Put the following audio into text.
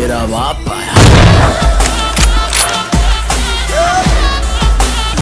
Tira mapa